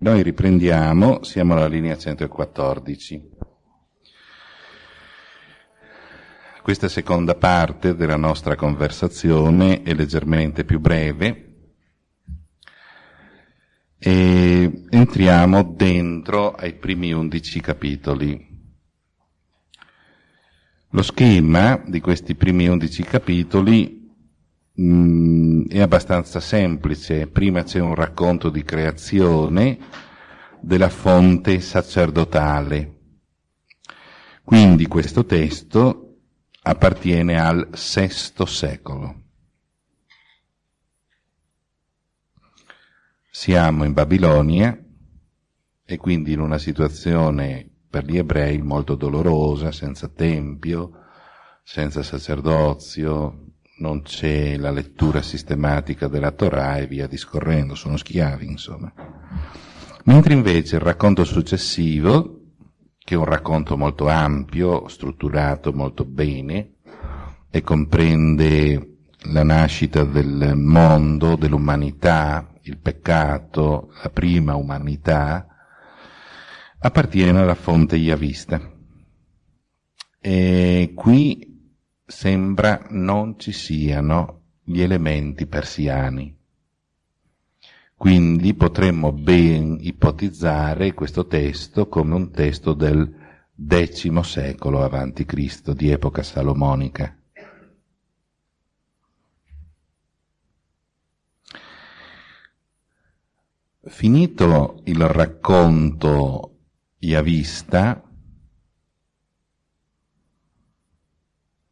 Noi riprendiamo, siamo alla linea 114. Questa seconda parte della nostra conversazione è leggermente più breve e entriamo dentro ai primi undici capitoli. Lo schema di questi primi undici capitoli mh, mm, è abbastanza semplice. Prima c'è un racconto di creazione della fonte sacerdotale. Quindi questo testo appartiene al VI secolo. Siamo in Babilonia e quindi in una situazione per gli ebrei molto dolorosa, senza tempio, senza sacerdozio, non c'è la lettura sistematica della Torah e via discorrendo, sono schiavi insomma. Mentre invece il racconto successivo che è un racconto molto ampio, strutturato molto bene e comprende la nascita del mondo, dell'umanità, il peccato, la prima umanità, appartiene alla fonte Yavista. E qui sembra non ci siano gli elementi persiani. Quindi potremmo ben ipotizzare questo testo come un testo del X secolo Cristo, di epoca salomonica. Finito il racconto Iavista,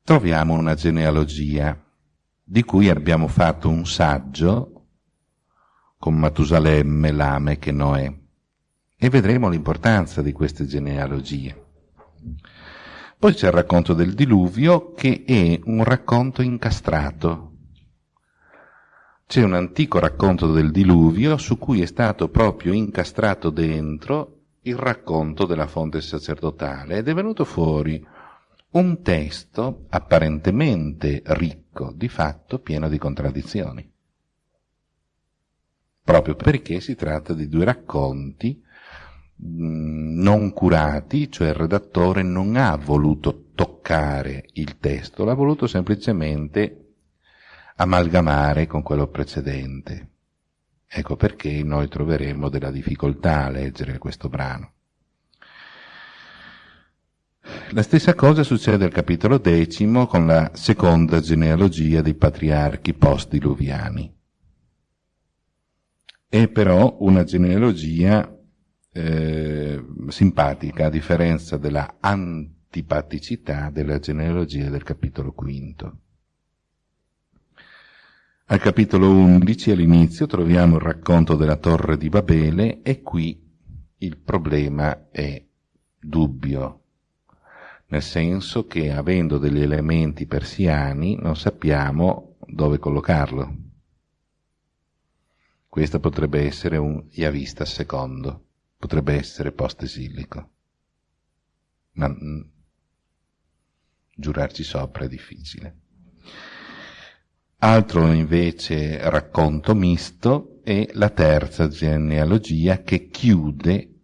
troviamo una genealogia di cui abbiamo fatto un saggio con Matusalemme, Lamech e Noè. E vedremo l'importanza di queste genealogie. Poi c'è il racconto del diluvio che è un racconto incastrato. C'è un antico racconto del diluvio su cui è stato proprio incastrato dentro il racconto della fonte sacerdotale ed è venuto fuori un testo apparentemente ricco, di fatto pieno di contraddizioni proprio perché si tratta di due racconti mm, non curati, cioè il redattore non ha voluto toccare il testo, l'ha voluto semplicemente amalgamare con quello precedente. Ecco perché noi troveremo della difficoltà a leggere questo brano. La stessa cosa succede al capitolo decimo con la seconda genealogia dei patriarchi post-diluviani è però una genealogia eh, simpatica, a differenza della antipaticità della genealogia del capitolo quinto. Al capitolo 11, all'inizio, troviamo il racconto della torre di Babele e qui il problema è dubbio, nel senso che avendo degli elementi persiani non sappiamo dove collocarlo. Questo potrebbe essere un Yavista secondo, potrebbe essere post-esilico. Ma mh, mm, giurarci sopra è difficile. Altro invece racconto misto è la terza genealogia che chiude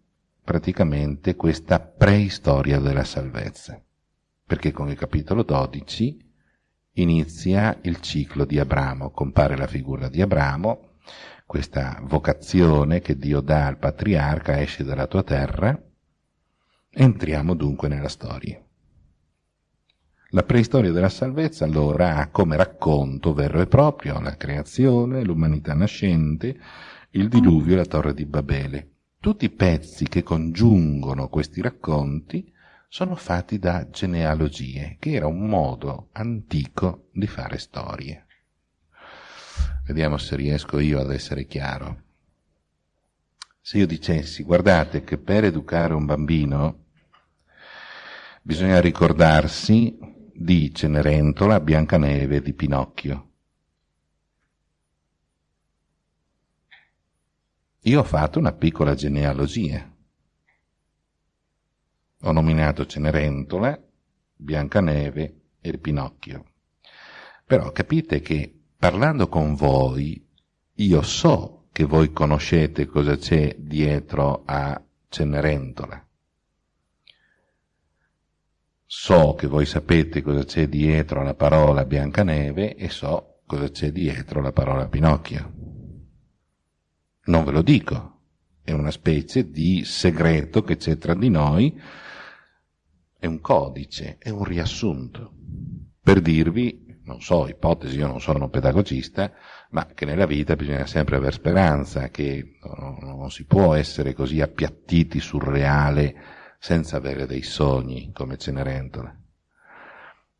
praticamente questa preistoria della salvezza, perché con il capitolo 12 inizia il ciclo di Abramo, compare la figura di Abramo, questa vocazione che Dio dà al patriarca, esce dalla tua terra, entriamo dunque nella storia. La preistoria della salvezza allora ha come racconto vero e proprio la creazione, l'umanità nascente, il diluvio e la torre di Babele. Tutti i pezzi che congiungono questi racconti sono fatti da genealogie, che era un modo antico di fare storie. Vediamo se riesco io ad essere chiaro. Se io dicessi, guardate che per educare un bambino bisogna ricordarsi di Cenerentola, Biancaneve e di Pinocchio. Io ho fatto una piccola genealogia. Ho nominato Cenerentola, Biancaneve e Pinocchio. Però capite che parlando con voi, io so che voi conoscete cosa c'è dietro a Cenerentola. So che voi sapete cosa c'è dietro alla parola Biancaneve e so cosa c'è dietro alla parola Pinocchio. Non ve lo dico, è una specie di segreto che c'è tra di noi, è un codice, è un riassunto, per dirvi, non so, ipotesi, io non sono pedagogista, ma che nella vita bisogna sempre avere speranza, che non si può essere così appiattiti sul reale senza avere dei sogni come Cenerentola.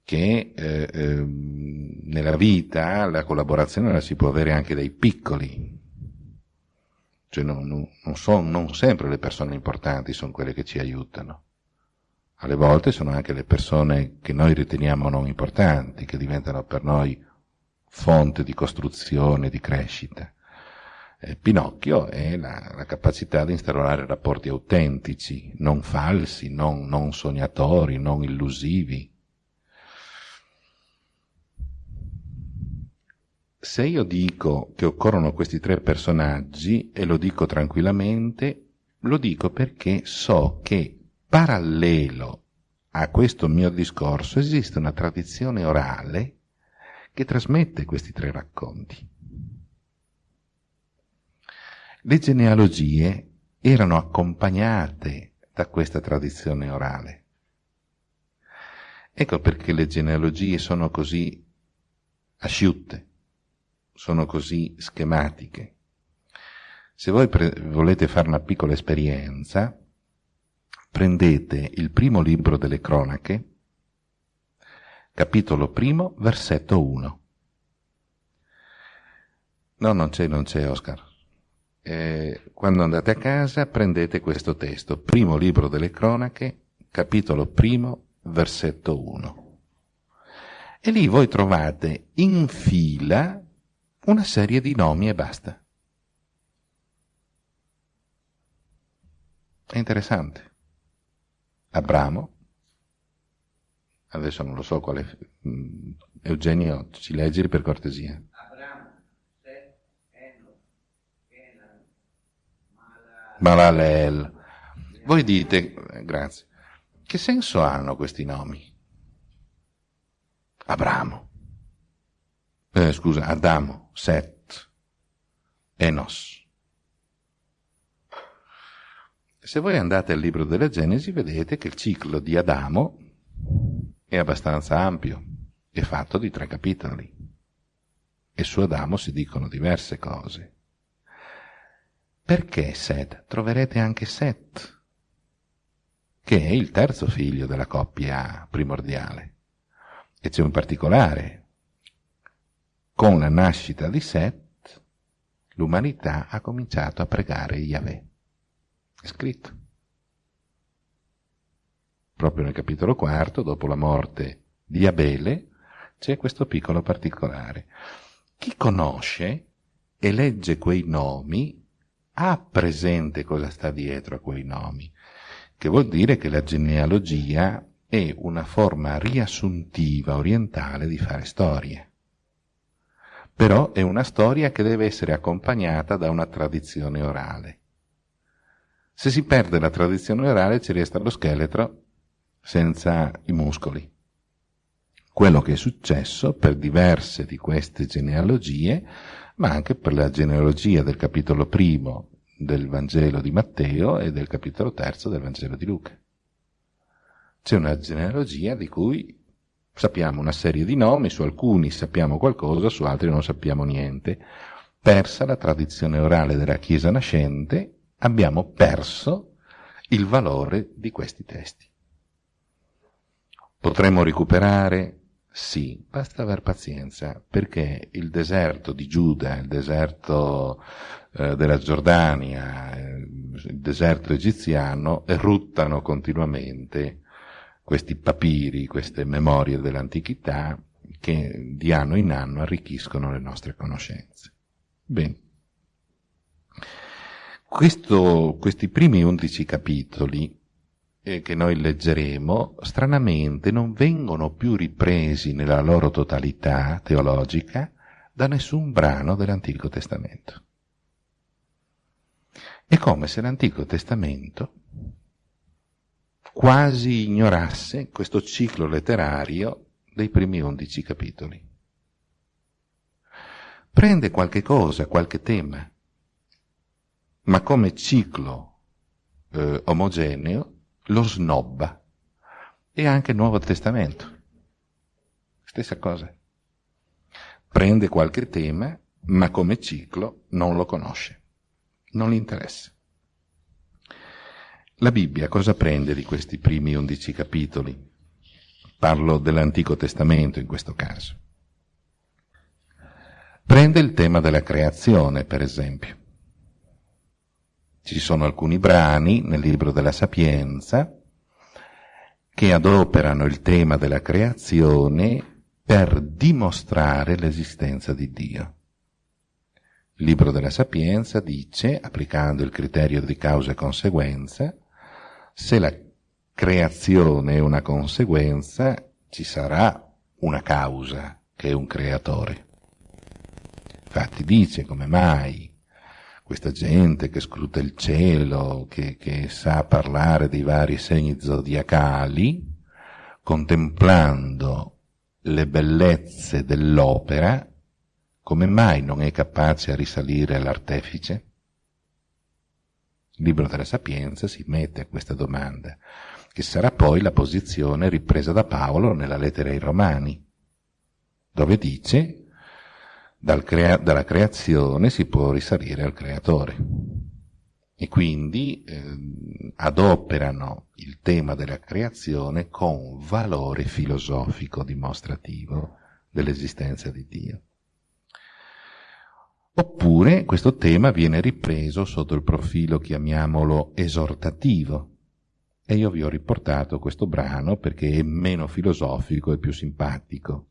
Che eh, eh, nella vita la collaborazione la si può avere anche dai piccoli, cioè non, non, non, son, non sempre le persone importanti sono quelle che ci aiutano. Alle volte sono anche le persone che noi riteniamo non importanti, che diventano per noi fonte di costruzione, di crescita. Eh, Pinocchio è la, la, capacità di instaurare rapporti autentici, non falsi, non, non sognatori, non illusivi. Se io dico che occorrono questi tre personaggi, e lo dico tranquillamente, lo dico perché so che parallelo a questo mio discorso esiste una tradizione orale che trasmette questi tre racconti. Le genealogie erano accompagnate da questa tradizione orale. Ecco perché le genealogie sono così asciutte sono così schematiche. Se voi volete fare una piccola esperienza, prendete il primo libro delle cronache, capitolo primo, versetto 1. No, non c'è, non c'è, Oscar. Eh, quando andate a casa prendete questo testo, primo libro delle cronache, capitolo primo, versetto 1. E lì voi trovate in fila una serie di nomi e basta. È interessante. Abramo, adesso non lo so quale, mm, Eugenio ci leggi per cortesia. Abramo, Seth, Kenan, Malalel. Voi dite, grazie, che senso hanno questi nomi? Abramo eh, scusa, Adamo, Set, Enos. Se voi andate al libro della Genesi vedete che il ciclo di Adamo è abbastanza ampio, è fatto di tre capitoli e su Adamo si dicono diverse cose. Perché Set? Troverete anche Set, che è il terzo figlio della coppia primordiale. E c'è un particolare, con la nascita di Set, l'umanità ha cominciato a pregare Yahweh. È scritto. Proprio nel capitolo quarto, dopo la morte di Abele, c'è questo piccolo particolare. Chi conosce e legge quei nomi ha presente cosa sta dietro a quei nomi, che vuol dire che la genealogia è una forma riassuntiva orientale di fare storie però è una storia che deve essere accompagnata da una tradizione orale. Se si perde la tradizione orale ci resta lo scheletro senza i muscoli. Quello che è successo per diverse di queste genealogie, ma anche per la genealogia del capitolo primo del Vangelo di Matteo e del capitolo terzo del Vangelo di Luca. C'è una genealogia di cui Sappiamo una serie di nomi, su alcuni sappiamo qualcosa, su altri non sappiamo niente. Persa la tradizione orale della Chiesa nascente, abbiamo perso il valore di questi testi. Potremmo recuperare? Sì, basta aver pazienza, perché il deserto di Giuda, il deserto eh, della Giordania, eh, il deserto egiziano eruttano continuamente questi papiri, queste memorie dell'antichità che di anno in anno arricchiscono le nostre conoscenze. Bene. Questo, questi primi undici capitoli eh, che noi leggeremo, stranamente non vengono più ripresi nella loro totalità teologica da nessun brano dell'Antico Testamento. È come se l'Antico Testamento quasi ignorasse questo ciclo letterario dei primi undici capitoli. Prende qualche cosa, qualche tema, ma come ciclo eh, omogeneo lo snobba. E anche il Nuovo Testamento. Stessa cosa. Prende qualche tema, ma come ciclo non lo conosce, non gli interessa. La Bibbia cosa prende di questi primi undici capitoli? Parlo dell'Antico Testamento in questo caso. Prende il tema della creazione, per esempio. Ci sono alcuni brani nel libro della Sapienza che adoperano il tema della creazione per dimostrare l'esistenza di Dio. Il libro della Sapienza dice, applicando il criterio di causa e conseguenza, se la creazione è una conseguenza, ci sarà una causa che è un creatore. Infatti dice come mai questa gente che scruta il cielo, che, che sa parlare dei vari segni zodiacali, contemplando le bellezze dell'opera, come mai non è capace a risalire all'artefice? Il libro della Sapienza si mette a questa domanda, che sarà poi la posizione ripresa da Paolo nella lettera ai Romani, dove dice dal crea- dalla creazione si può risalire al creatore. E quindi eh, adoperano il tema della creazione con valore filosofico dimostrativo dell'esistenza di Dio. Oppure questo tema viene ripreso sotto il profilo, chiamiamolo, esortativo. E io vi ho riportato questo brano perché è meno filosofico e più simpatico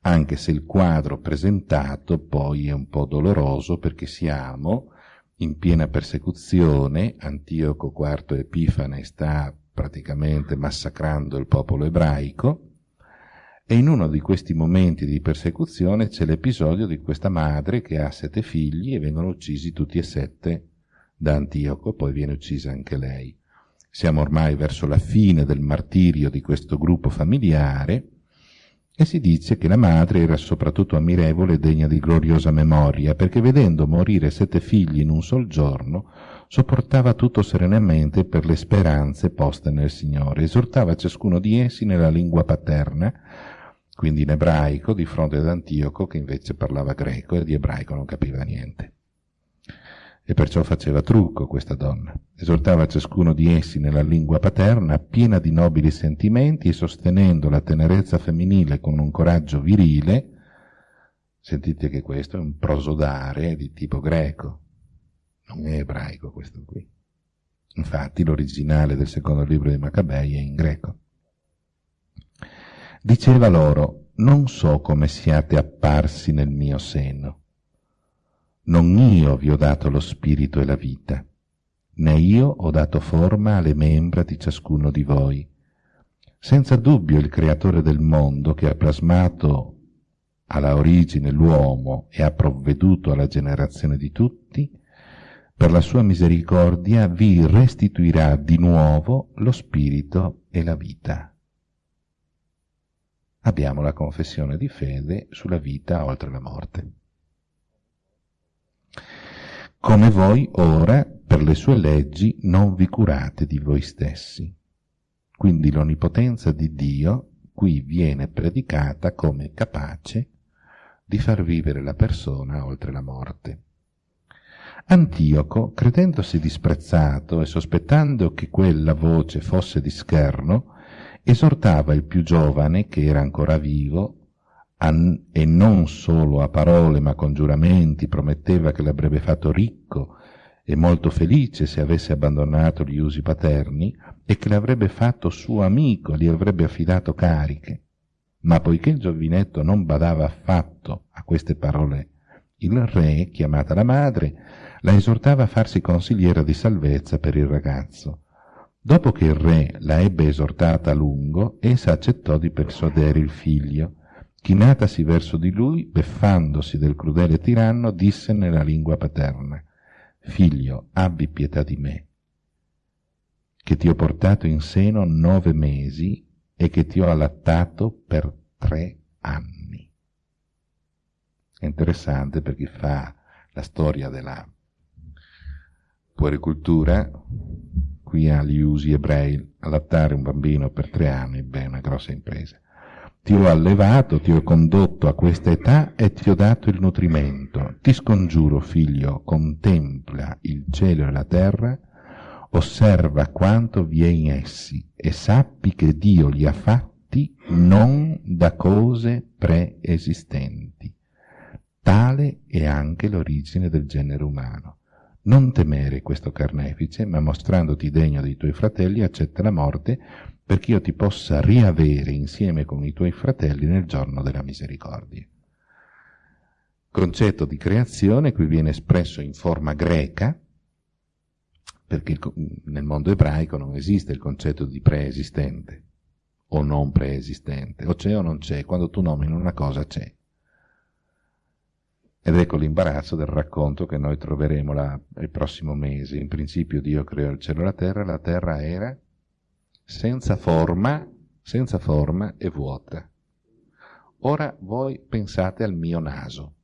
anche se il quadro presentato poi è un po' doloroso perché siamo in piena persecuzione, Antioco IV Epifane sta praticamente massacrando il popolo ebraico, e in uno di questi momenti di persecuzione c'è l'episodio di questa madre che ha sette figli e vengono uccisi tutti e sette da Antioco, poi viene uccisa anche lei. Siamo ormai verso la fine del martirio di questo gruppo familiare, e si dice che la madre era soprattutto ammirevole e degna di gloriosa memoria, perché vedendo morire sette figli in un sol giorno, sopportava tutto serenamente per le speranze poste nel Signore, esortava ciascuno di essi nella lingua paterna, quindi in ebraico, di fronte ad Antioco, che invece parlava greco e di ebraico non capiva niente e perciò faceva trucco questa donna. Esortava ciascuno di essi nella lingua paterna, piena di nobili sentimenti e sostenendo la tenerezza femminile con un coraggio virile. Sentite che questo è un prosodare di tipo greco, non è ebraico questo qui. Infatti l'originale del secondo libro di Maccabei è in greco. Diceva loro, non so come siate apparsi nel mio seno non io vi ho dato lo spirito e la vita, né io ho dato forma alle membra di ciascuno di voi. Senza dubbio il creatore del mondo che ha plasmato alla origine l'uomo e ha provveduto alla generazione di tutti, per la sua misericordia vi restituirà di nuovo lo spirito e la vita. Abbiamo la confessione di fede sulla vita oltre la morte come voi ora per le sue leggi non vi curate di voi stessi. Quindi l'onnipotenza di Dio qui viene predicata come capace di far vivere la persona oltre la morte. Antioco, credendosi disprezzato e sospettando che quella voce fosse di scherno, esortava il più giovane, che era ancora vivo, e non solo a parole ma con giuramenti prometteva che l'avrebbe fatto ricco e molto felice se avesse abbandonato gli usi paterni e che l'avrebbe fatto suo amico, gli avrebbe affidato cariche. Ma poiché il giovinetto non badava affatto a queste parole, il re, chiamata la madre, la esortava a farsi consigliera di salvezza per il ragazzo. Dopo che il re la ebbe esortata a lungo, essa accettò di persuadere il figlio, chinatasi verso di lui, beffandosi del crudele tiranno, disse nella lingua paterna, figlio, abbi pietà di me, che ti ho portato in seno nove mesi e che ti ho allattato per tre anni. È interessante per chi fa la storia della puericultura, qui agli usi ebrei, allattare un bambino per tre anni, beh, è una grossa impresa. Ti ho allevato, ti ho condotto a questa età e ti ho dato il nutrimento. Ti scongiuro, figlio, contempla il cielo e la terra, osserva quanto vi è in essi e sappi che Dio li ha fatti non da cose preesistenti. Tale è anche l'origine del genere umano. Non temere questo carnefice, ma mostrandoti degno dei tuoi fratelli, accetta la morte, perché io ti possa riavere insieme con i tuoi fratelli nel giorno della misericordia. Concetto di creazione qui viene espresso in forma greca, perché nel mondo ebraico non esiste il concetto di preesistente o non preesistente, o c'è o non c'è, quando tu nomini una cosa c'è. Ed ecco l'imbarazzo del racconto che noi troveremo là, il prossimo mese. In principio Dio creò il cielo e la terra, la terra era senza forma, senza forma e vuota. Ora voi pensate al mio naso.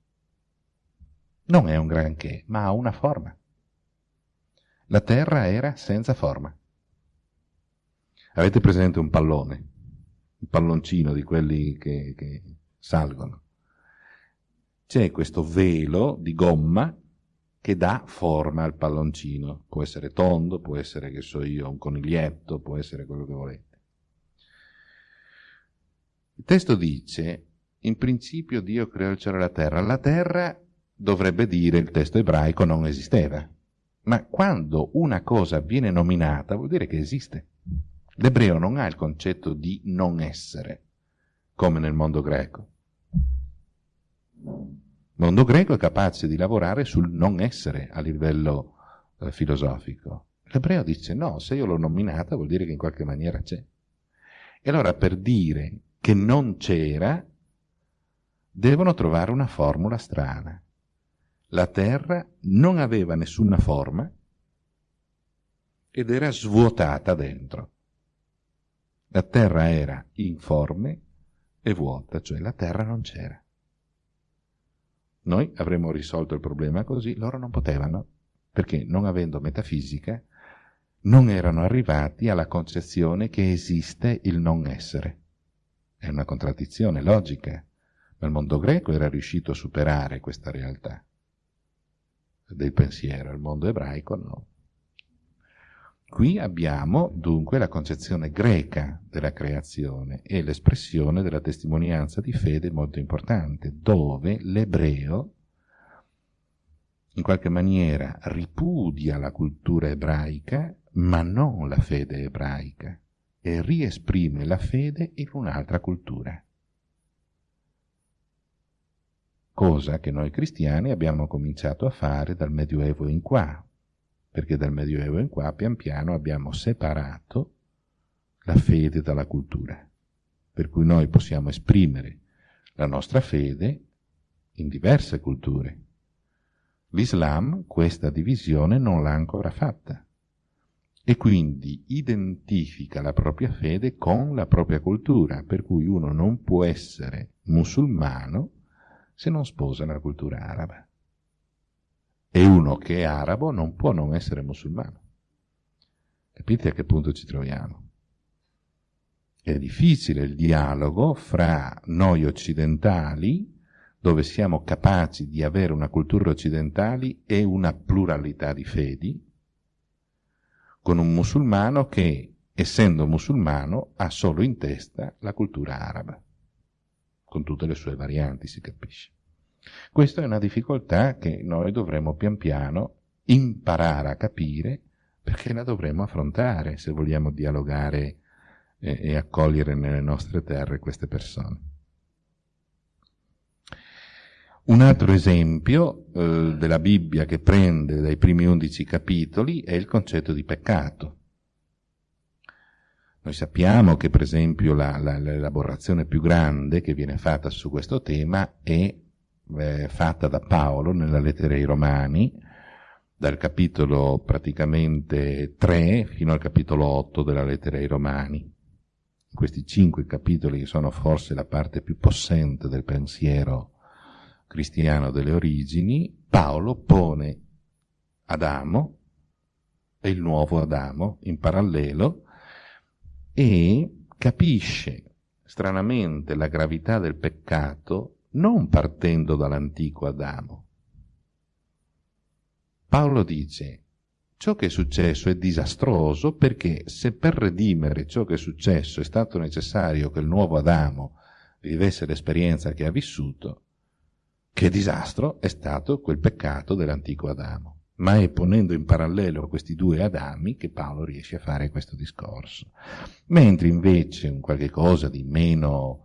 Non è un granché, ma ha una forma. La terra era senza forma. Avete presente un pallone? Un palloncino di quelli che, che salgono c'è questo velo di gomma che dà forma al palloncino. Può essere tondo, può essere, che so io, un coniglietto, può essere quello che volete. Il testo dice, in principio Dio creò il cielo e la terra. La terra, dovrebbe dire, il testo ebraico non esisteva. Ma quando una cosa viene nominata vuol dire che esiste. L'ebreo non ha il concetto di non essere, come nel mondo greco. Il mondo greco è capace di lavorare sul non essere a livello eh, filosofico. L'ebreo dice no, se io l'ho nominata vuol dire che in qualche maniera c'è. E allora per dire che non c'era, devono trovare una formula strana. La terra non aveva nessuna forma ed era svuotata dentro. La terra era informe e vuota, cioè la terra non c'era. Noi avremmo risolto il problema così, loro non potevano, perché non avendo metafisica, non erano arrivati alla concezione che esiste il non essere. È una contraddizione logica, ma il mondo greco era riuscito a superare questa realtà del pensiero, il mondo ebraico no. Qui abbiamo dunque la concezione greca della creazione e l'espressione della testimonianza di fede molto importante, dove l'ebreo in qualche maniera ripudia la cultura ebraica, ma non la fede ebraica, e riesprime la fede in un'altra cultura. Cosa che noi cristiani abbiamo cominciato a fare dal Medioevo in qua, perché dal Medioevo in qua pian piano abbiamo separato la fede dalla cultura, per cui noi possiamo esprimere la nostra fede in diverse culture. L'Islam questa divisione non l'ha ancora fatta. E quindi identifica la propria fede con la propria cultura, per cui uno non può essere musulmano se non sposa la cultura araba e uno che è arabo non può non essere musulmano. Capite a che punto ci troviamo? È difficile il dialogo fra noi occidentali, dove siamo capaci di avere una cultura occidentale e una pluralità di fedi, con un musulmano che, essendo musulmano, ha solo in testa la cultura araba, con tutte le sue varianti, si capisce. Questa è una difficoltà che noi dovremo pian piano imparare a capire perché la dovremo affrontare se vogliamo dialogare e, e accogliere nelle nostre terre queste persone. Un altro esempio eh, della Bibbia che prende dai primi undici capitoli è il concetto di peccato. Noi sappiamo che per esempio la, la, l'elaborazione più grande che viene fatta su questo tema è eh, fatta da Paolo nella lettera ai Romani, dal capitolo praticamente 3 fino al capitolo 8 della lettera ai Romani. Questi cinque capitoli, che sono forse la parte più possente del pensiero cristiano delle origini, Paolo pone Adamo e il nuovo Adamo in parallelo e capisce stranamente la gravità del peccato non partendo dall'antico Adamo. Paolo dice ciò che è successo è disastroso perché se per redimere ciò che è successo è stato necessario che il nuovo Adamo vivesse l'esperienza che ha vissuto, che disastro è stato quel peccato dell'antico Adamo. Ma è ponendo in parallelo questi due Adami che Paolo riesce a fare questo discorso. Mentre invece un qualche cosa di meno,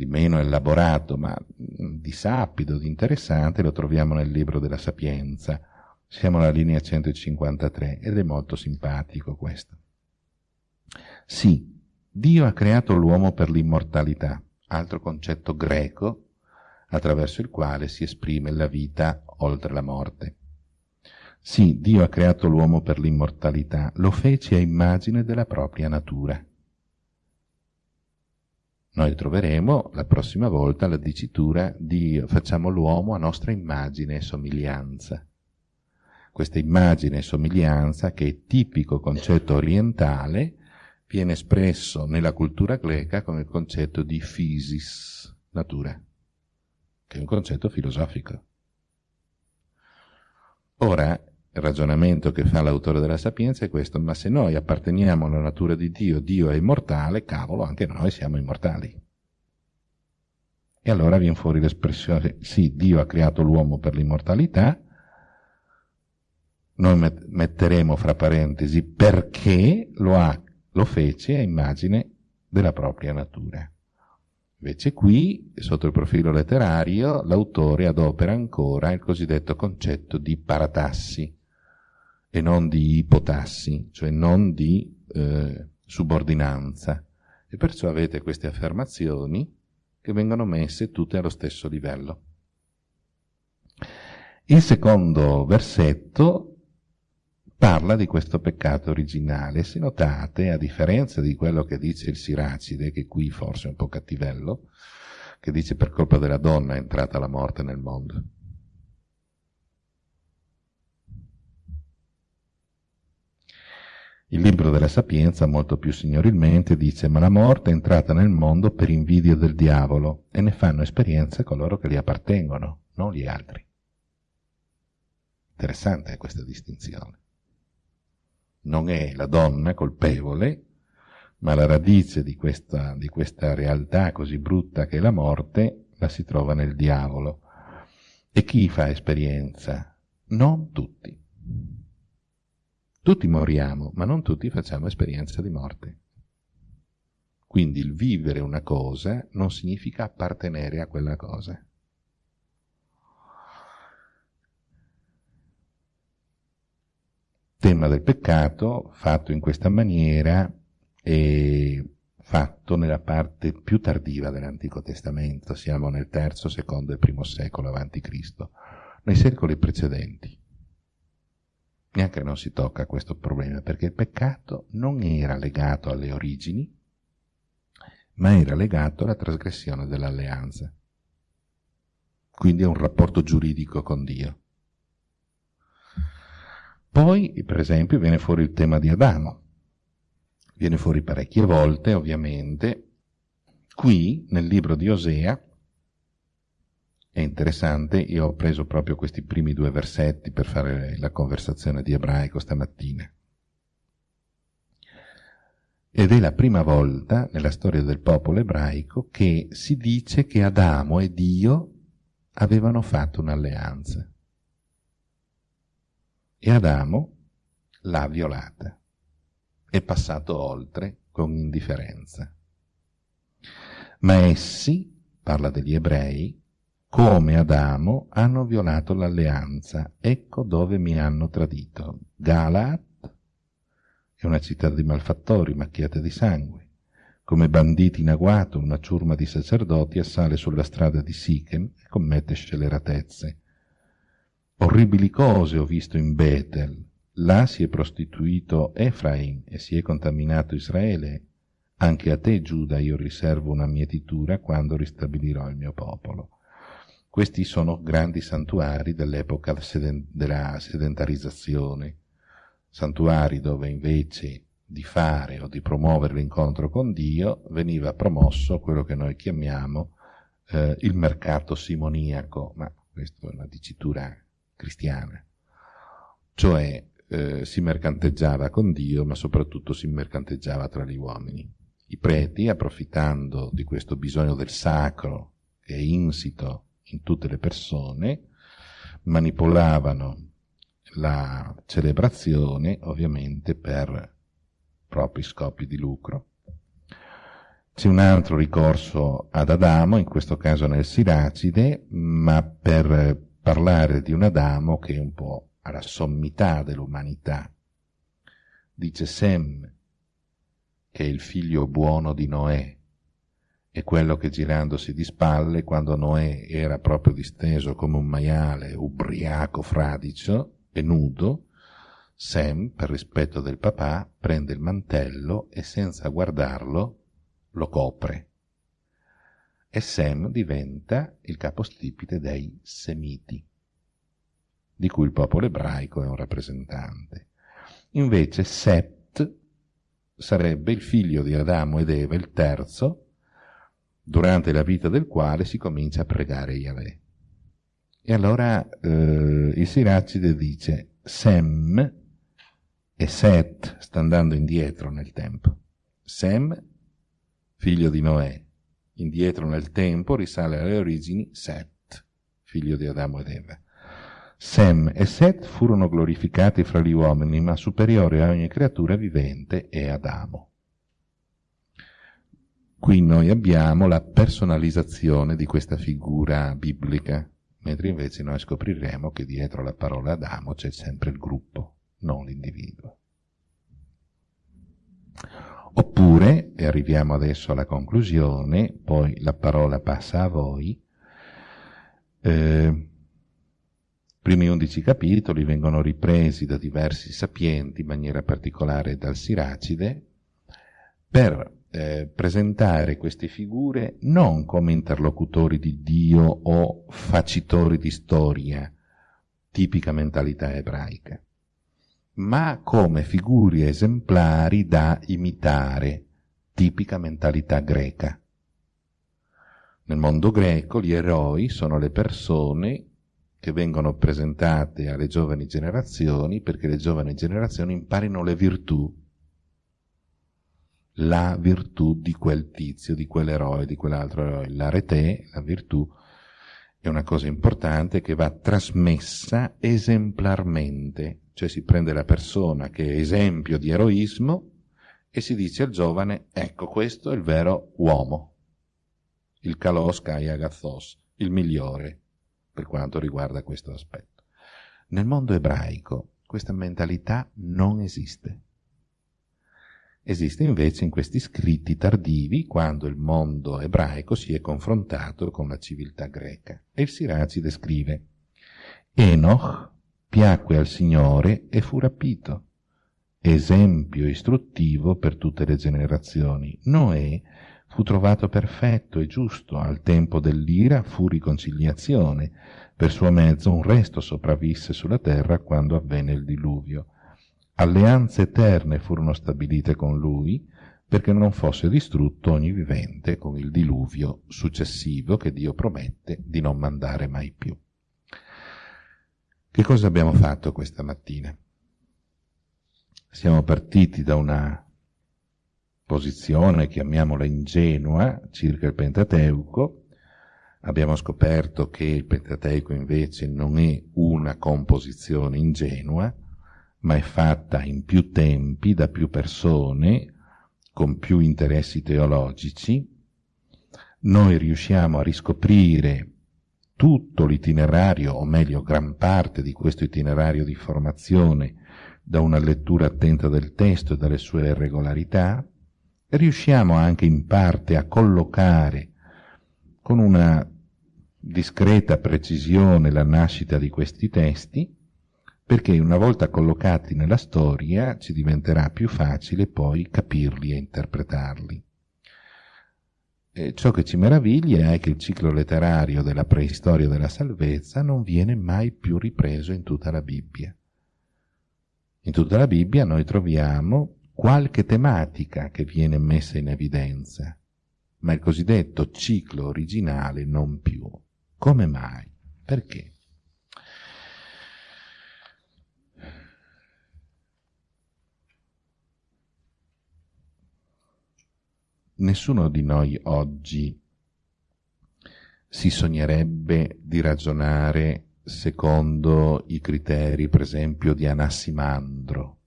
di meno elaborato, ma di sapido, di interessante, lo troviamo nel libro della Sapienza. Siamo alla linea 153 ed è molto simpatico questo. Sì, Dio ha creato l'uomo per l'immortalità, altro concetto greco attraverso il quale si esprime la vita oltre la morte. Sì, Dio ha creato l'uomo per l'immortalità, lo fece a immagine della propria natura. Noi troveremo la prossima volta la dicitura Dio, facciamo l'uomo a nostra immagine e somiglianza. Questa immagine e somiglianza, che è tipico concetto orientale, viene espresso nella cultura greca con il concetto di physis, natura che è un concetto filosofico. Ora, il ragionamento che fa l'autore della Sapienza è questo, ma se noi apparteniamo alla natura di Dio, Dio è immortale, cavolo, anche noi siamo immortali. E allora viene fuori l'espressione, sì, Dio ha creato l'uomo per l'immortalità, noi metteremo fra parentesi perché lo, ha, lo fece a immagine della propria natura. Invece qui, sotto il profilo letterario, l'autore adopera ancora il cosiddetto concetto di paratassi e non di ipotassi, cioè non di eh, subordinanza. E perciò avete queste affermazioni che vengono messe tutte allo stesso livello. Il secondo versetto parla di questo peccato originale. Se notate, a differenza di quello che dice il Siracide, che qui forse è un po' cattivello, che dice per colpa della donna è entrata la morte nel mondo. Il libro della Sapienza, molto più signorilmente, dice ma la morte è entrata nel mondo per invidia del diavolo e ne fanno esperienza coloro che gli appartengono, non gli altri. Interessante questa distinzione non è la donna colpevole, ma la radice di questa, di questa realtà così brutta che è la morte la si trova nel diavolo. E chi fa esperienza? Non tutti. Tutti moriamo, ma non tutti facciamo esperienza di morte. Quindi il vivere una cosa non significa appartenere a quella cosa. tema del peccato fatto in questa maniera è fatto nella parte più tardiva dell'Antico Testamento, siamo nel terzo, secondo e primo secolo avanti Cristo. Nei secoli precedenti neanche non si tocca questo problema perché il peccato non era legato alle origini, ma era legato alla trasgressione dell'alleanza. Quindi è un rapporto giuridico con Dio. Poi, per esempio, viene fuori il tema di Adamo. Viene fuori parecchie volte, ovviamente. Qui, nel libro di Osea, è interessante, io ho preso proprio questi primi due versetti per fare la conversazione di ebraico stamattina. Ed è la prima volta nella storia del popolo ebraico che si dice che Adamo e Dio avevano fatto un'alleanza e Adamo l'ha violata. È passato oltre con indifferenza. Ma essi, parla degli ebrei, come Adamo hanno violato l'alleanza. Ecco dove mi hanno tradito. Galat è una città di malfattori macchiate di sangue. Come banditi in agguato, una ciurma di sacerdoti assale sulla strada di Sichem e commette scelleratezze orribili cose ho visto in Betel, là si è prostituito Efraim e si è contaminato Israele, anche a te Giuda io riservo una mietitura quando ristabilirò il mio popolo. Questi sono grandi santuari dell'epoca della sedentarizzazione, santuari dove invece di fare o di promuovere l'incontro con Dio veniva promosso quello che noi chiamiamo eh, il mercato simoniaco, ma questa è una dicitura cristiana, cioè eh, si mercanteggiava con Dio, ma soprattutto si mercanteggiava tra gli uomini. I preti, approfittando di questo bisogno del sacro che è insito in tutte le persone, manipolavano la celebrazione ovviamente per propri scopi di lucro. C'è un altro ricorso ad Adamo, in questo caso nel Siracide, ma per parlare di un Adamo che è un po' alla sommità dell'umanità. Dice Sem, che è il figlio buono di Noè, è quello che girandosi di spalle, quando Noè era proprio disteso come un maiale, ubriaco, fradicio e nudo, Sam, per rispetto del papà, prende il mantello e senza guardarlo lo copre. E Sem diventa il capostipite dei Semiti, di cui il popolo ebraico è un rappresentante. Invece Set sarebbe il figlio di Adamo ed Eva, il terzo, durante la vita del quale si comincia a pregare Yahweh. E allora eh, il Siracide dice Sem e Set sta andando indietro nel tempo. Sem, figlio di Noè, indietro nel tempo risale alle origini Set, figlio di Adamo ed Eva. Sem e Set furono glorificati fra gli uomini, ma superiore a ogni creatura vivente è Adamo. Qui noi abbiamo la personalizzazione di questa figura biblica, mentre invece noi scopriremo che dietro la parola Adamo c'è sempre il gruppo, non l'individuo. Oppure, e arriviamo adesso alla conclusione, poi la parola passa a voi, eh, primi undici capitoli vengono ripresi da diversi sapienti, in maniera particolare dal Siracide, per eh, presentare queste figure non come interlocutori di Dio o facitori di storia, tipica mentalità ebraica, ma come figure esemplari da imitare, tipica mentalità greca. Nel mondo greco gli eroi sono le persone che vengono presentate alle giovani generazioni perché le giovani generazioni imparino le virtù la virtù di quel tizio, di quell'eroe, di quell'altro eroe. L'arete, la virtù, è una cosa importante che va trasmessa esemplarmente, cioè si prende la persona che è esempio di eroismo e si dice al giovane, ecco questo è il vero uomo, il kalos kai agathos, il migliore per quanto riguarda questo aspetto. Nel mondo ebraico questa mentalità non esiste. Esiste invece in questi scritti tardivi quando il mondo ebraico si è confrontato con la civiltà greca. E il Siracide scrive Enoch piacque al Signore e fu rapito, esempio istruttivo per tutte le generazioni. Noè fu trovato perfetto e giusto, al tempo dell'ira fu riconciliazione, per suo mezzo un resto sopravvisse sulla terra quando avvenne il diluvio. Alleanze eterne furono stabilite con lui perché non fosse distrutto ogni vivente con il diluvio successivo che Dio promette di non mandare mai più. Che cosa abbiamo fatto questa mattina? Siamo partiti da una posizione, chiamiamola ingenua, circa il Pentateuco, abbiamo scoperto che il Pentateuco invece non è una composizione ingenua, ma è fatta in più tempi, da più persone, con più interessi teologici, noi riusciamo a riscoprire tutto l'itinerario, o meglio gran parte di questo itinerario di formazione, da una lettura attenta del testo e dalle sue regolarità, riusciamo anche in parte a collocare con una discreta precisione la nascita di questi testi, perché una volta collocati nella storia ci diventerà più facile poi capirli e interpretarli. E ciò che ci meraviglia è che il ciclo letterario della preistoria della salvezza non viene mai più ripreso in tutta la Bibbia. In tutta la Bibbia noi troviamo qualche tematica che viene messa in evidenza, ma il cosiddetto ciclo originale non più. Come mai? Perché? Nessuno di noi oggi si sognerebbe di ragionare secondo i criteri, per esempio, di Anassimandro.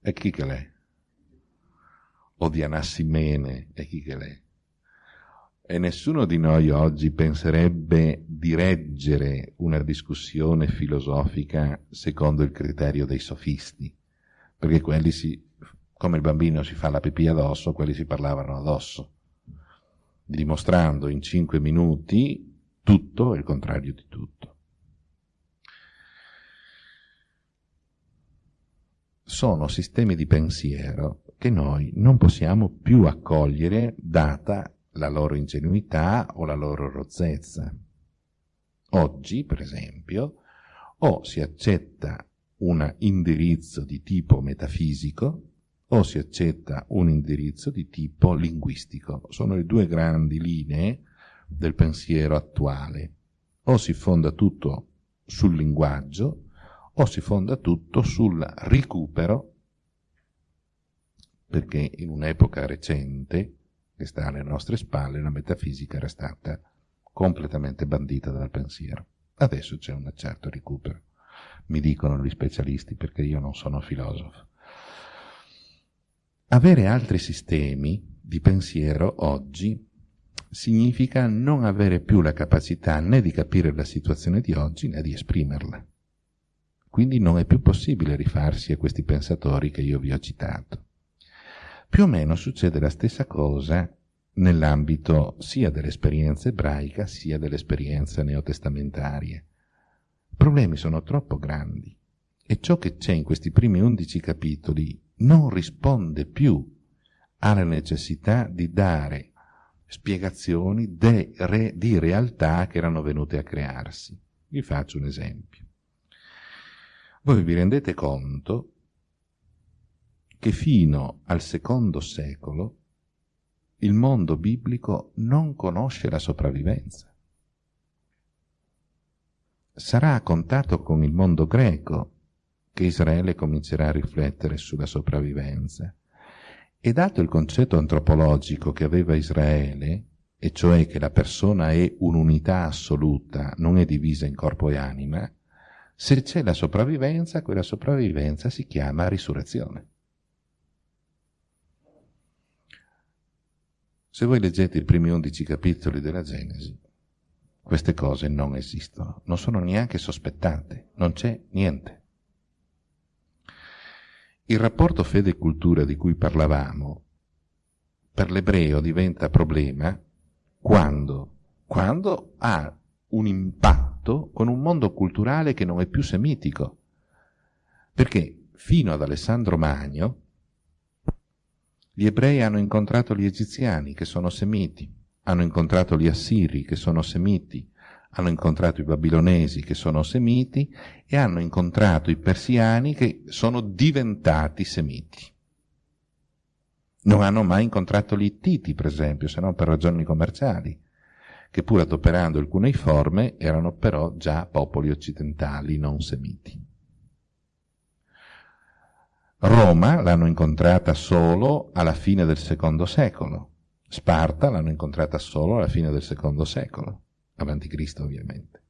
E chi che l'è? O di Anassimene, e chi che l'è? E nessuno di noi oggi penserebbe di reggere una discussione filosofica secondo il criterio dei sofisti, perché quelli si, come il bambino si fa la pipì addosso, quelli si parlavano addosso, dimostrando in cinque minuti tutto e il contrario di tutto. Sono sistemi di pensiero che noi non possiamo più accogliere data la loro ingenuità o la loro rozzezza. Oggi, per esempio, o si accetta un indirizzo di tipo metafisico o si accetta un indirizzo di tipo linguistico. Sono le due grandi linee del pensiero attuale. O si fonda tutto sul linguaggio o si fonda tutto sul recupero, perché in un'epoca recente, che sta alle nostre spalle, la metafisica era stata completamente bandita dal pensiero. Adesso c'è un certo recupero, mi dicono gli specialisti perché io non sono filosofo. Avere altri sistemi di pensiero oggi significa non avere più la capacità né di capire la situazione di oggi né di esprimerla. Quindi non è più possibile rifarsi a questi pensatori che io vi ho citato. Più o meno succede la stessa cosa nell'ambito sia dell'esperienza ebraica sia dell'esperienza neotestamentaria. I problemi sono troppo grandi e ciò che c'è in questi primi undici capitoli non risponde più alla necessità di dare spiegazioni re, di realtà che erano venute a crearsi. Vi faccio un esempio. Voi vi rendete conto che fino al secondo secolo il mondo biblico non conosce la sopravvivenza. Sarà a contatto con il mondo greco che Israele comincerà a riflettere sulla sopravvivenza e dato il concetto antropologico che aveva Israele, e cioè che la persona è un'unità assoluta, non è divisa in corpo e anima, se c'è la sopravvivenza, quella sopravvivenza si chiama risurrezione. Se voi leggete i primi undici capitoli della Genesi, queste cose non esistono, non sono neanche sospettate, non c'è niente. Il rapporto fede-cultura di cui parlavamo per l'ebreo diventa problema quando? Quando ha un impatto con un mondo culturale che non è più semitico. Perché fino ad Alessandro Magno gli ebrei hanno incontrato gli egiziani che sono semiti, hanno incontrato gli assiri che sono semiti, hanno incontrato i babilonesi che sono semiti e hanno incontrato i persiani che sono diventati semiti. Non hanno mai incontrato gli ittiti, per esempio, se non per ragioni commerciali, che pur adoperando il cuneiforme erano però già popoli occidentali, non semiti. Roma l'hanno incontrata solo alla fine del secondo secolo, Sparta l'hanno incontrata solo alla fine del secondo secolo avanti Cristo ovviamente.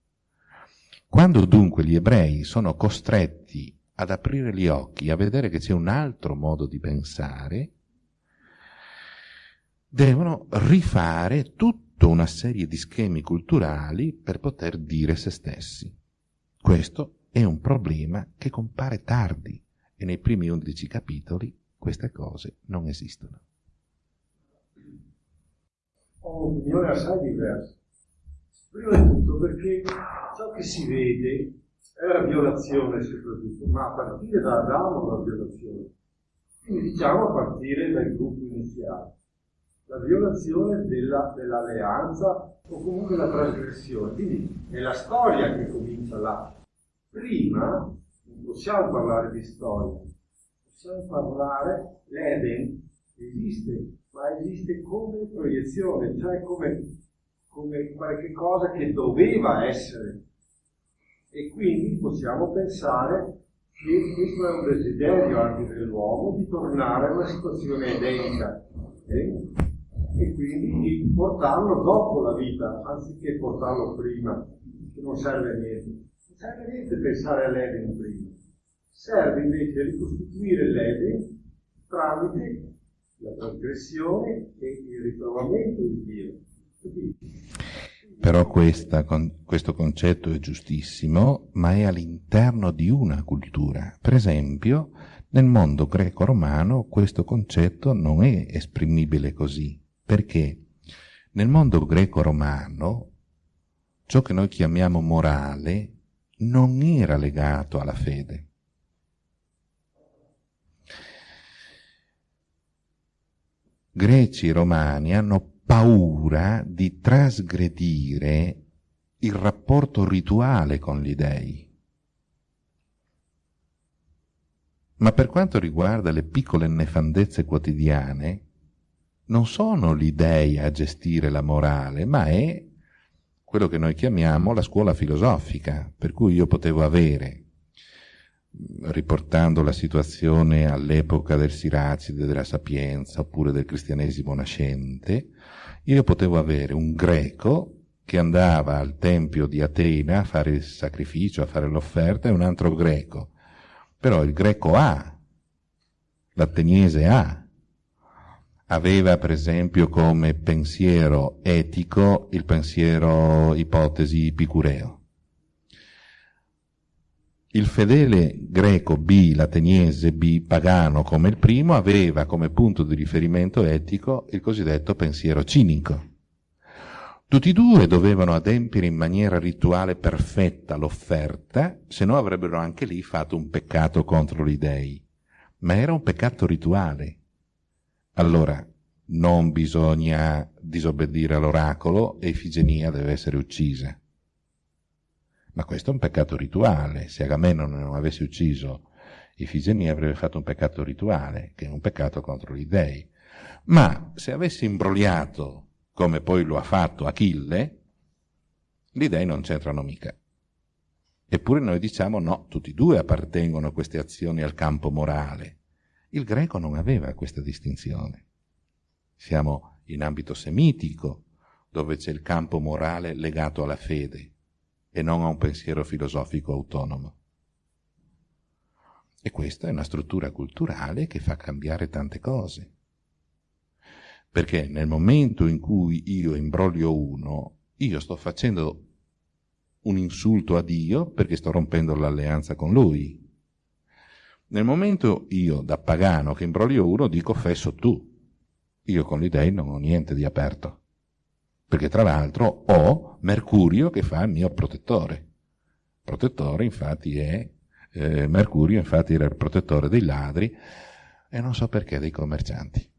Quando dunque gli ebrei sono costretti ad aprire gli occhi, a vedere che c'è un altro modo di pensare, devono rifare tutta una serie di schemi culturali per poter dire se stessi. Questo è un problema che compare tardi e nei primi undici capitoli queste cose non esistono. ho un'opinione assai diversa. Prima di tutto perché ciò che si vede è la violazione soprattutto, ma a partire da Adamo la violazione. Quindi diciamo a partire dal gruppo iniziale. La violazione della, dell'alleanza o comunque la trasgressione. Quindi è la storia che comincia là. Prima non possiamo parlare di storia, possiamo parlare, l'Eden esiste, ma esiste come proiezione, cioè come, come qualche cosa che doveva essere. E quindi possiamo pensare che questo è un desiderio anche dell'uomo di tornare a una situazione edenica. Okay? E quindi di portarlo dopo la vita, anziché portarlo prima, che non serve a niente. Non serve a niente pensare all'Eden prima. Serve invece ricostituire l'Eden tramite la trasgressione e il ritrovamento di Dio. Però questa, con, questo concetto è giustissimo, ma è all'interno di una cultura. Per esempio, nel mondo greco-romano questo concetto non è esprimibile così, perché nel mondo greco-romano ciò che noi chiamiamo morale non era legato alla fede. greci e romani hanno paura di trasgredire il rapporto rituale con gli dei. Ma per quanto riguarda le piccole nefandezze quotidiane, non sono gli dei a gestire la morale, ma è quello che noi chiamiamo la scuola filosofica, per cui io potevo avere riportando la situazione all'epoca del Siracide, della Sapienza oppure del cristianesimo nascente, io potevo avere un greco che andava al tempio di Atena a fare il sacrificio, a fare l'offerta, e un altro greco. Però il greco A, l'ateniese A, aveva per esempio come pensiero etico il pensiero ipotesi epicureo il fedele greco B, l'ateniese B, pagano come il primo, aveva come punto di riferimento etico il cosiddetto pensiero cinico. Tutti e due dovevano adempiere in maniera rituale perfetta l'offerta, se no avrebbero anche lì fatto un peccato contro gli dei. Ma era un peccato rituale. Allora, non bisogna disobbedire all'oracolo e Ifigenia deve essere uccisa. Ma questo è un peccato rituale. Se Agamennone non avesse ucciso Ifigenia avrebbe fatto un peccato rituale, che è un peccato contro gli dei. Ma se avesse imbrogliato, come poi lo ha fatto Achille, gli dei non c'entrano mica. Eppure noi diciamo no, tutti e due appartengono queste azioni al campo morale. Il greco non aveva questa distinzione. Siamo in ambito semitico, dove c'è il campo morale legato alla fede e non a un pensiero filosofico autonomo. E questa è una struttura culturale che fa cambiare tante cose. Perché nel momento in cui io imbroglio uno, io sto facendo un insulto a Dio perché sto rompendo l'alleanza con Lui. Nel momento io, da pagano, che imbroglio uno, dico fesso tu. Io con gli dei non ho niente di aperto perché tra l'altro ho Mercurio che fa il mio protettore. Protettore infatti è, eh, Mercurio infatti era il protettore dei ladri e non so perché dei commercianti.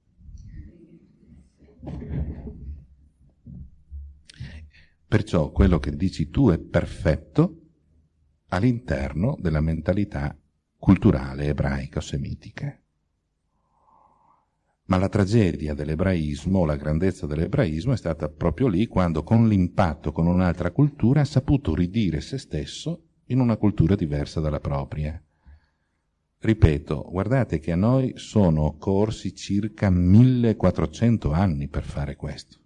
Perciò quello che dici tu è perfetto all'interno della mentalità culturale ebraica o semitica. Ma la tragedia dell'ebraismo, la grandezza dell'ebraismo è stata proprio lì quando con l'impatto con un'altra cultura ha saputo ridire se stesso in una cultura diversa dalla propria. Ripeto, guardate che a noi sono occorsi circa 1400 anni per fare questo.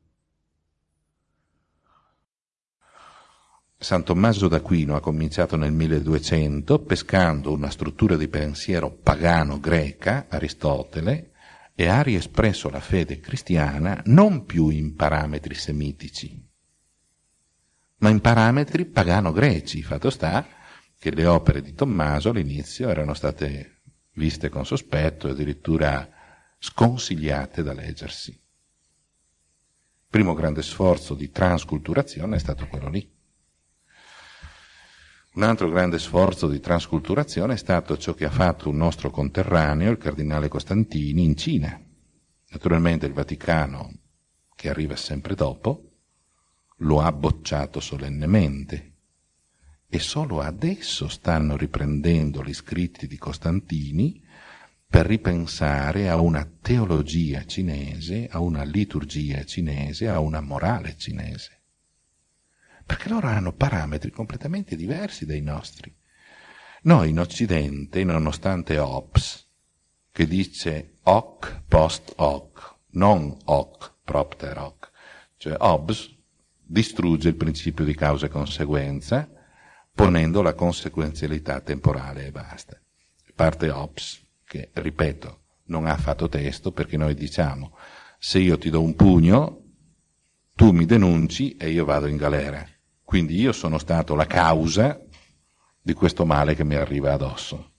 San Tommaso d'Aquino ha cominciato nel 1200 pescando una struttura di pensiero pagano greca, Aristotele, e ha riespresso la fede cristiana non più in parametri semitici, ma in parametri pagano-greci. Fatto sta che le opere di Tommaso all'inizio erano state viste con sospetto e addirittura sconsigliate da leggersi. Il primo grande sforzo di transculturazione è stato quello lì. Un altro grande sforzo di transculturazione è stato ciò che ha fatto un nostro conterraneo, il cardinale Costantini, in Cina. Naturalmente il Vaticano, che arriva sempre dopo, lo ha bocciato solennemente e solo adesso stanno riprendendo gli scritti di Costantini per ripensare a una teologia cinese, a una liturgia cinese, a una morale cinese. Perché loro hanno parametri completamente diversi dai nostri. Noi in Occidente, nonostante Hobbes, che dice hoc post hoc, non hoc propter hoc, cioè Hobbes distrugge il principio di causa e conseguenza, ponendo la conseguenzialità temporale e basta. Parte Hobbes, che, ripeto, non ha fatto testo perché noi diciamo se io ti do un pugno, tu mi denunci e io vado in galera. Quindi io sono stato la causa di questo male che mi arriva addosso.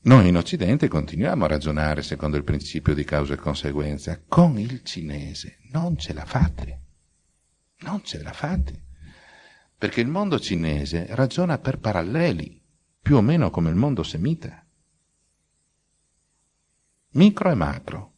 Noi in Occidente continuiamo a ragionare secondo il principio di causa e conseguenza. Con il cinese non ce la fate. Non ce la fate. Perché il mondo cinese ragiona per paralleli, più o meno come il mondo semita. Micro e macro.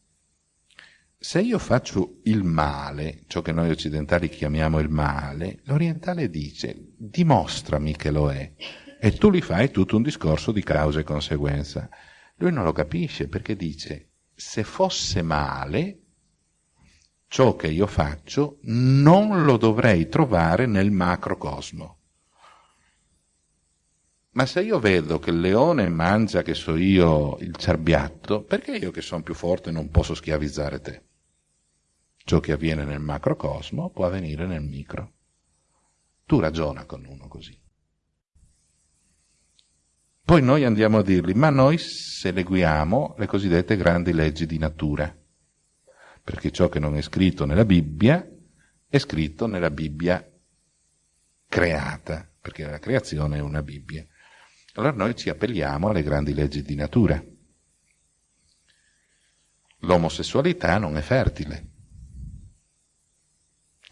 Se io faccio il male, ciò che noi occidentali chiamiamo il male, l'orientale dice dimostrami che lo è e tu gli fai tutto un discorso di causa e conseguenza. Lui non lo capisce perché dice se fosse male, ciò che io faccio non lo dovrei trovare nel macrocosmo. Ma se io vedo che il leone mangia, che so io, il cerbiatto, perché io che sono più forte non posso schiavizzare te? Ciò che avviene nel macrocosmo può avvenire nel micro. Tu ragiona con uno così. Poi noi andiamo a dirgli, ma noi seguiamo le cosiddette grandi leggi di natura, perché ciò che non è scritto nella Bibbia è scritto nella Bibbia creata, perché la creazione è una Bibbia. Allora noi ci appelliamo alle grandi leggi di natura. L'omosessualità non è fertile.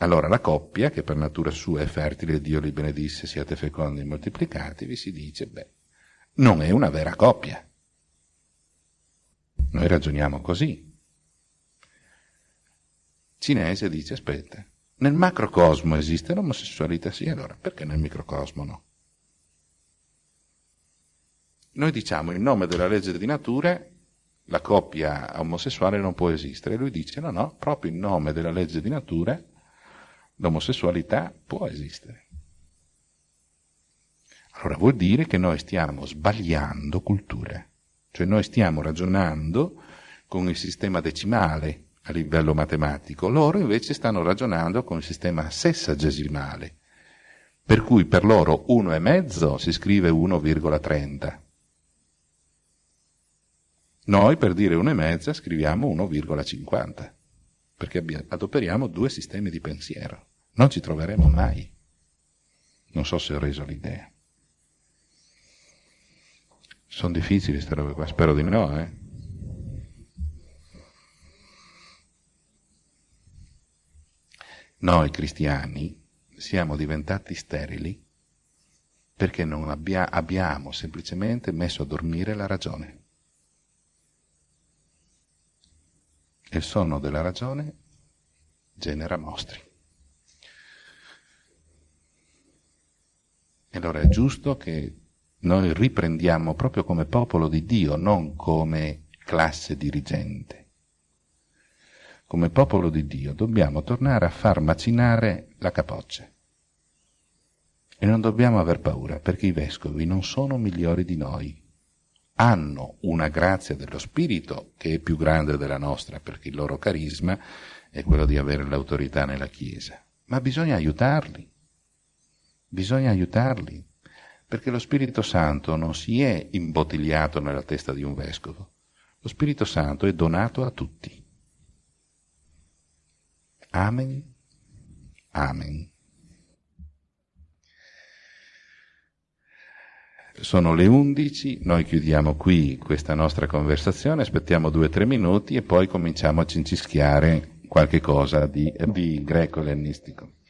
Allora la coppia, che per natura sua è fertile, Dio li benedisse, siate fecondi e moltiplicatevi, si dice, beh, non è una vera coppia. Noi ragioniamo così. Cinese dice, aspetta, nel macrocosmo esiste l'omosessualità? Sì, allora perché nel microcosmo no? Noi diciamo in nome della legge di natura la coppia omosessuale non può esistere. Lui dice no, no, proprio in nome della legge di natura l'omosessualità può esistere. Allora vuol dire che noi stiamo sbagliando cultura, cioè noi stiamo ragionando con il sistema decimale a livello matematico, loro invece stanno ragionando con il sistema sessagesimale, per cui per loro 1,5 si scrive 1,30. Noi per dire 1,5 scriviamo 1,50, perché adoperiamo due sistemi di pensiero. Non ci troveremo mai. Non so se ho reso l'idea. Sono difficili queste robe qua, spero di no, eh. Noi cristiani siamo diventati sterili perché non abbia, abbiamo semplicemente messo a dormire la ragione. E il sonno della ragione genera mostri. E allora è giusto che noi riprendiamo proprio come popolo di Dio, non come classe dirigente. Come popolo di Dio dobbiamo tornare a far macinare la capoccia. E non dobbiamo aver paura, perché i vescovi non sono migliori di noi. Hanno una grazia dello Spirito che è più grande della nostra, perché il loro carisma è quello di avere l'autorità nella Chiesa. Ma bisogna aiutarli. Bisogna aiutarli perché lo Spirito Santo non si è imbottigliato nella testa di un vescovo, lo Spirito Santo è donato a tutti. Amen. Amen. Sono le undici, noi chiudiamo qui questa nostra conversazione, aspettiamo due o tre minuti e poi cominciamo a cincischiare qualche cosa di, di greco-ellenistico.